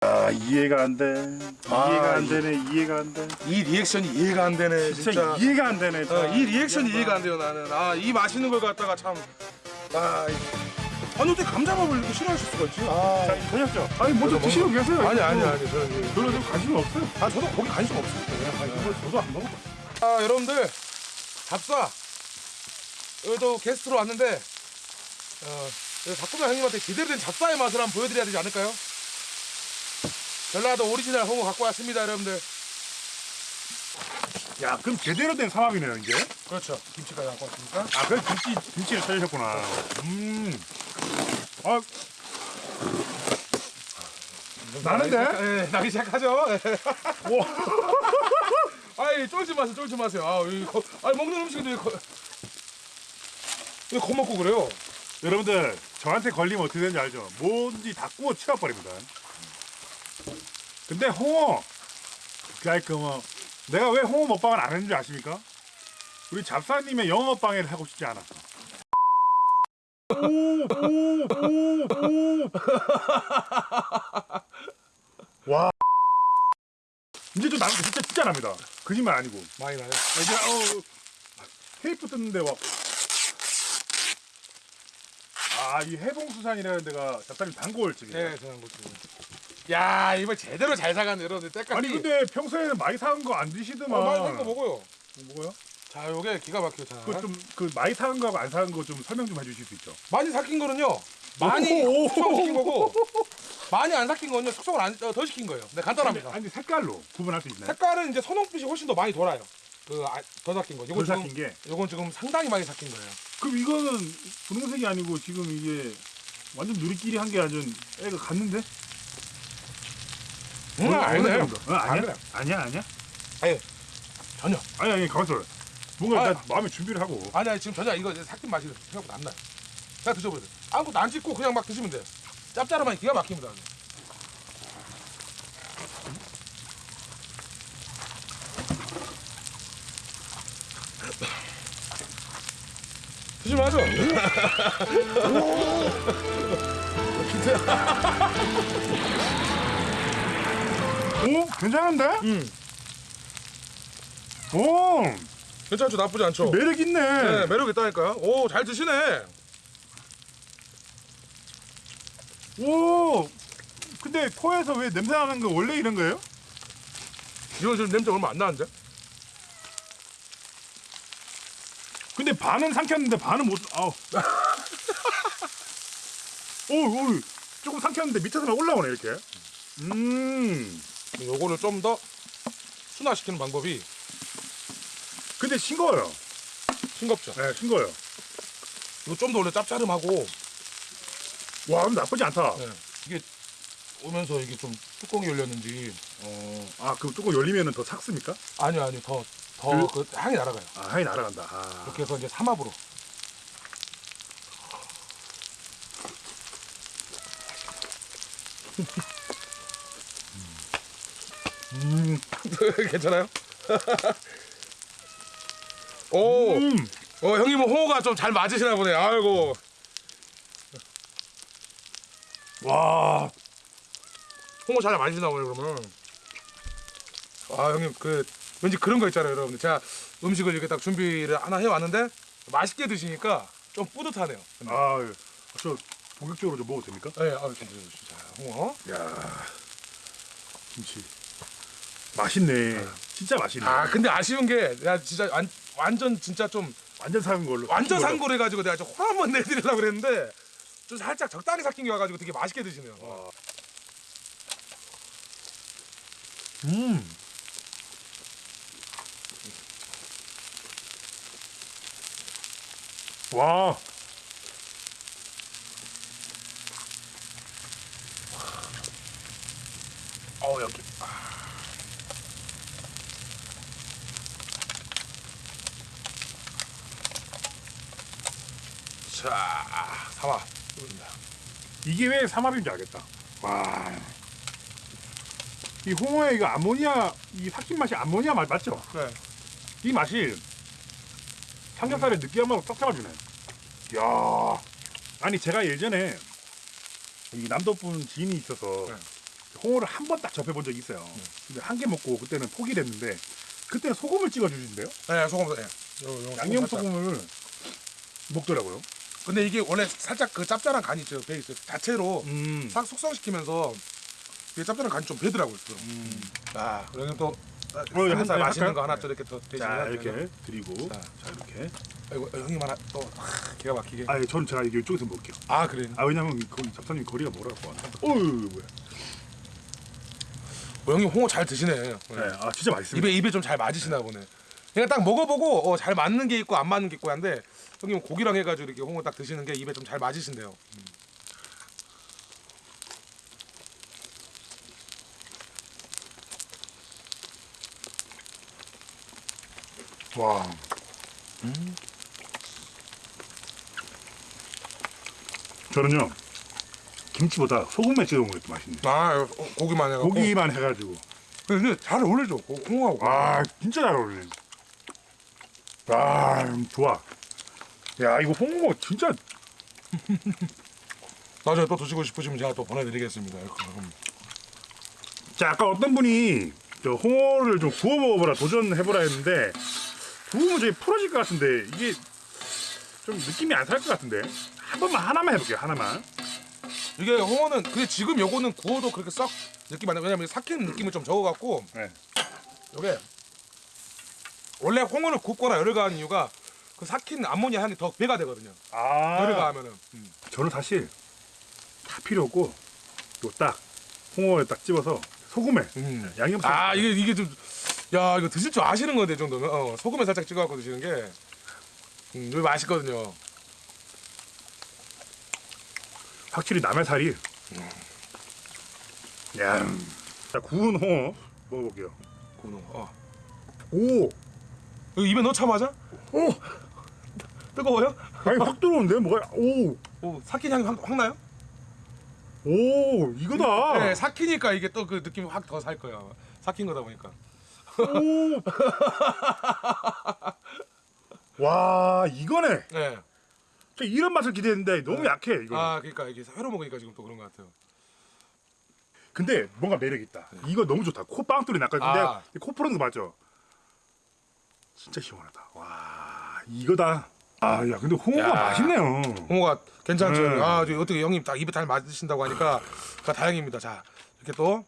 아 이해가 안 돼. 아, 이해가 안 이- 되네. 이해가 안 돼. 이 리액션이 이해가 안 되네 진짜, 진짜. 이해가 안 되네. 어, 이 리액션이 이해가 안 돼요 나는. 아 이 맛있는 걸 갖다가 참. 아, 이- 아니 어떻게 감자밥을 이렇게 싫어하실 수가 있지? 아, 자, 저녁죠. 아니 먼저 드시고 계세요. 아니 아니. 아니 저는 별로 좀 관심이 없어요. 아 저도 거기 관심 없어요. 아, 이거 저도 안 먹어. 아 여러분들 잡사 여기도 게스트로 왔는데 어, 박구장 형님한테 제대로 된 잡사의 맛을 한번 보여드려야 되지 않을까요? 전라도 오리지널 홍어 갖고 왔습니다 여러분들 야, 그럼 제대로 된 삼합이네요, 이제. 그렇죠 김치까지 갖고 왔으니까 아, 그래 김치 김치를 찾으셨구나. 음. 아. 나는데? 예, 나기 시작하죠 예. 와. 아이 쫄지 마세요 쫄지 마세요 아, 이 거, 아니 먹는 음식인데 왜, 거, 왜 겁먹고 그래요 여러분들 저한테 걸리면 어떻게 되는지 알죠? 뭔지 다 구워 치워버립니다. 근데 홍어 그러니까 뭐 내가 왜 홍어 먹방을 안 했는지 아십니까? 우리 잡사님의 영어 먹방을 하고 싶지 않았어. 오오 오 오 와 이제 좀 나는 진짜 진짜 납니다. 거짓말 아니고. 많이 나요 이제 어 테이프 뜯는데 막. 아, 이 해봉수산이라는 데가 잡사님 단골 집이에요. 네 저는 야 이번 제대로 잘 사갔네 여러분들 때까지 아니 근데 평소에는 많이 사온 거 안 드시더만. 어, 많이 산거 먹어요 뭐고요? 자 요게 기가 막혀요 자 그 좀 그 많이 사온 거하고 안 사온 거좀 설명 좀 해주실 수 있죠? 많이 삭힌 거는요 많이 오. 숙성시킨 거고 많이 안 삭힌 거는요 숙성을 안, 어, 더 시킨 거예요 네 간단합니다 아니 색깔로 구분할 수 있나요? 색깔은 이제 선홍빛이 훨씬 더 많이 돌아요 그더 삭힌 거 덜 삭힌 지금 게. 요건 지금 상당히 많이 삭힌 거예요 그럼 이거는 분홍색이 아니고 지금 이게 완전 누리끼리 한 게 아주 애가 갔는데? 음 어느 아니네 정도? 어, 아니야? 아니야 아니야? 전혀 아니 아니 가만있어 뭔가 아. 일단 마음에 준비를 하고 아니 아니 지금 전혀 이거 삭힌 맛이 생각보다 안 나요 그냥 드셔보세요 아무것도 안 찍고 그냥 막 드시면 돼요 짭짤하면 기가 막힙니다 드시면 하죠 오 괜찮은데? 음. 오 괜찮죠 나쁘지 않죠 매력 있네. 네, 매력 있다니까. 오, 잘 드시네. 오 근데 코에서 왜 냄새 나는 거 원래 이런 거예요? 이건 지금 냄새 얼마 안 나는데? 근데 반은 삼켰는데 반은 못. 아우. 오, 오, 조금 삼켰는데 밑에서만 올라오네 이렇게. 음. 요거를 좀 더 순화시키는 방법이 근데 싱거워요. 싱겁죠. 네, 싱거워요. 이거 좀 더 원래 짭짤음하고 와, 나쁘지 않다. 네. 이게 오면서 이게 좀 뚜껑이 열렸는지 어, 아, 그럼 조금 열리면은 더 삭습니까? 아니요 아니요 더더그 향이 날아가요. 아, 향이 날아간다. 아. 이렇게 해서 이제 삼합으로 음, 괜찮아요? 오, 음. 어 형님은 홍어가 좀 잘 맞으시나 보네. 아이고. 와, 홍어 잘 마시나 보네 그러면. 아 형님 그 왠지 그런 거 있잖아요 여러분들 제가 음식을 이렇게 딱 준비를 하나 해왔는데 맛있게 드시니까 좀 뿌듯하네요. 아, 저 본격적으로 좀 먹어도 됩니까? 네, 아 진짜 진짜 홍어. 야, 김치. 맛있네. 진짜 맛있네. 아 근데 아쉬운 게 내가 진짜 완, 완전 진짜 좀 완전 삭은 걸로. 완전 삭힌 걸로. 해가지고 내가 좀 화 한번 내드리려고 그랬는데 좀 살짝 적당히 삭힌 게 와가지고 되게 맛있게 드시네요. 음. 와. 어 여기. 자, 삼아. 이게 왜 삼합인지 알겠다. 와. 이 홍어에 이거 아모니아 이 삭힌 맛이 아모니아 맛 맞죠? 네. 이 맛이 삼겹살의 느끼함하고 딱 잡아주네. 야, 아니 제가 예전에 이 남도분 지인이 있어서 네. 홍어를 한 번 딱 접해본 적이 있어요. 근데 한 개 먹고 그때는 포기를 했는데 그때 소금을 찍어주신대요. 네, 소금, 네. 요, 요 양념. 소금을 먹더라고요. 근데 이게 원래 살짝 그 짭짤한 간이 있죠. 배 있어요. 자체로 음. 싹 숙성시키면서 이게 짭짤한 간이 좀 배더라고요. 또. 음. 아, 여기 또한 삼겹살 살 맛있는 할까요? 거 하나 또 이렇게 또 자 대신에 이렇게 드리고 자. 자 이렇게. 아이고 형님 하나 또 아, 기가 막히게. 아, 예, 저는 제가 이게 이쪽에서 먹을게요. 아 그래. 아 왜냐면 거기 잡사님 거리가 멀어갖고. 어유 뭐야. 어, 형님 홍어 잘 드시네. 네. 네, 아 진짜 맛있습니다. 입에 입에 좀 잘 맞으시나 보네. 그냥 딱 먹어보고 어, 잘 맞는 게 있고 안 맞는 게 있고 한데 형님 고기랑 해가지고 이렇게 홍어 딱 드시는 게 입에 좀 잘 맞으신대요. 와. 저는요 김치보다 소금에 찍어 게더 맛있네. 아 어, 고기만 해가 고기만 해가지고. 근데 잘 어울리죠 고- 홍어하고. 아 진짜 잘 어울리네. 아 좋아. 야 이거 홍어 진짜 나중에 또 드시고 싶으시면 제가 또 보내드리겠습니다. 이렇게. 음. 자 아까 어떤 분이 저 홍어를 좀 구워 먹어보라 도전해보라 했는데 구우면 저기 풀어질 것 같은데 이게 좀 느낌이 안 살 것 같은데 한 번만 하나만 해볼게요 하나만 이게 홍어는 근데 지금 요거는 구워도 그렇게 썩 느낌 안 나. 왜냐면 삭히는 느낌을 좀 적어갖고 네. 요게 원래 홍어를 굽거나 열을 가한 이유가 그 삭힌 암모니아 향이 더 배가 되거든요. 아 열을 가하면은. 음. 저는 사실 다 필요 없고 요딱 홍어에 딱 집어서 소금에 음. 양념 아 이게 이게 좀 야 이거 드실 줄 아시는 건데 이 정도면 어, 소금에 살짝 찍어갖고 드시는 게 음, 이거 맛있거든요. 확실히 남의 살이 야. 자 구운 홍어 먹어볼게요 구운 홍어. 어. 오 이거 입에 넣자마자 오! 뜨거워요? 아니 확 들어오는데 뭐가 오! 오 삭힌 향이 확, 확 나요? 오 이거다 네 삭히니까 이게 또 그 느낌이 확더 살 거예요. 삭힌 거다 보니까. 오! 와 이거네 네. 저 이런 맛을 기대했는데 너무 약해 이거 아 그러니까 이게 회로 먹으니까 지금 또 그런 것 같아요. 근데 뭔가 매력 있다 이거 너무 좋다 코 빵 뚫이 났거든요 네. 아. 코 푸는 거 맞죠 진짜 시원하다 와 이거다 아 야 근데 홍어가 야. 맛있네요 홍어가 괜찮죠. 네. 아, 저 어떻게 형님 딱 입에 잘 맞으신다고 하니까 그 다행입니다. 자, 이렇게 또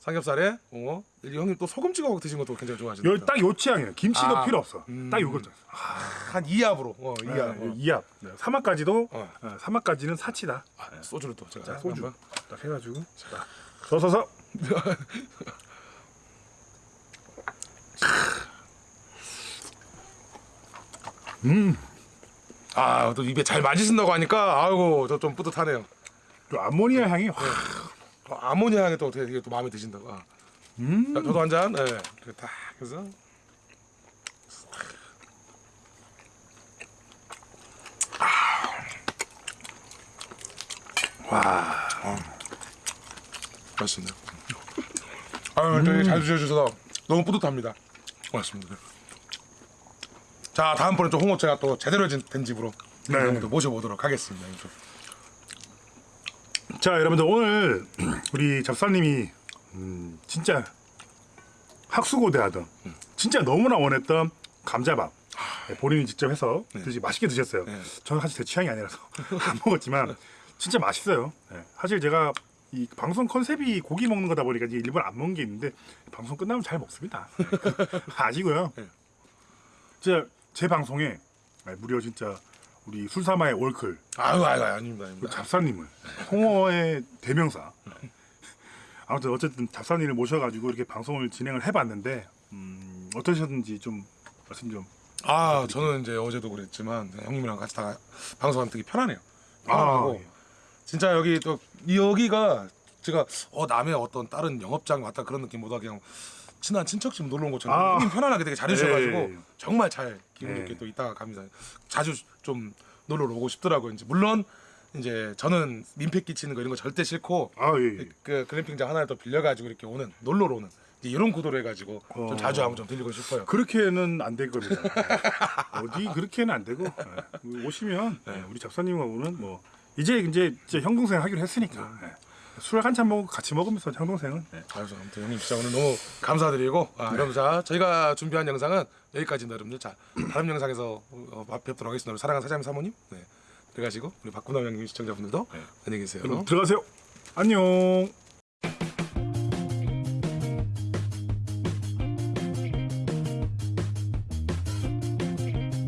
삼겹살에 홍어. 이 형님 또 소금 찍어 드신 것도 굉장히 좋아하시네요. 요딱요 취향이에요 김치도 아. 필요 없어 음. 딱 요거죠 한 2합으로. 어, 2합. 네, 이합 네, 사막까지도 어. 어, 사막까지는 사치다 아, 소주를 또 제가 자 소주. 딱 해가지고 자 서서서 음, 아, 또 입에 잘 맞으신다고 하니까 아이고, 저 좀 뿌듯하네요. 또 암모니아 향이 확. 어, 아모니아 향이 또 어떻게 이게 또 마음에 드신다고. 아. 음. 자, 저도 한 잔. 네. 이렇게 딱 해서 와. 맛있습니다. 아유, 되게 잘 드셔주셔서 너무 뿌듯합니다. 고맙습니다. 자, 다음번에 좀 홍어 제가 또 제대로 진- 된 집으로 네. 네. 또 모셔보도록 하겠습니다. 좀. 자, 여러분들 오늘 우리 잡사님이 음, 진짜 학수고대하던 진짜 너무나 원했던 감자밥 네, 본인이 직접 해서 드시 맛있게 드셨어요. 네. 저는 사실 제 취향이 아니라서 안 먹었지만 진짜 맛있어요. 네. 사실 제가 이 방송 컨셉이 고기 먹는 거다 보니까 이제 일부러 안 먹는 게 있는데 방송 끝나면 잘 먹습니다. 네, 그- 아시고요. 네. 진짜 제 방송에 네, 무려 진짜 우리 술사마의 월클 아유, 아유, 아유, 아닙니다. 그 아닙니다. 잡사님을 홍어의 대명사. 아무튼 어쨌든 잡사님을 모셔가지고 이렇게 방송을 진행을 해봤는데 음, 어떠셨는지 좀 말씀 좀. 아, 저는 이제 어제도 그랬지만 네, 형님이랑 같이 다 방송하면 되게 편하네요. 아, 편하고 예. 진짜 여기 또 여기가 제가 어 남의 어떤 다른 영업장 왔다 그런 느낌보다 그냥 친한 친척 집 놀러 온 것처럼 아. 형님 편안하게 되게 잘해주셔가지고 예. 정말 잘 기분 좋게 예. 또 이따가 갑니다. 자주 좀 놀러 오고 싶더라고요. 이제 물론 이제 저는 민폐 끼치는 거 이런 거 절대 싫고 아 예. 예. 그 글램핑장 하나를 또 빌려가지고 이렇게 오는 놀러로 오는 이런 구도로 해가지고 좀 어. 자주 한번 좀 들리고 싶어요. 그렇게는 안 될 겁니다. 어디 그렇게는 안 되고 예. 오시면 예, 우리 작사님하고는 뭐 이제 이제 이제 형 동생 하기로 했으니까 예. 술한잔 먹고 같이 먹으면서 형 동생은 예. 그래서 아무튼 형님 진짜 오늘 너무 감사드리고 아, 여러분 자 저희가 준비한 영상은 여기까지입니다 여러분들 자 다음 영상에서 어, 뵙도록 하겠습니다 사랑하는 사장님 사모님 네. 들어가시고 우리 박구남 형님 시청자분들도 안녕히 계세요 들어가세요. 안녕.